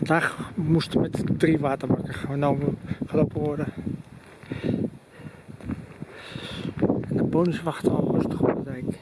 Vandaag moesten met drie waterbakken genomen, gelopen worden. En de bonus wachten al rustig op de dijk.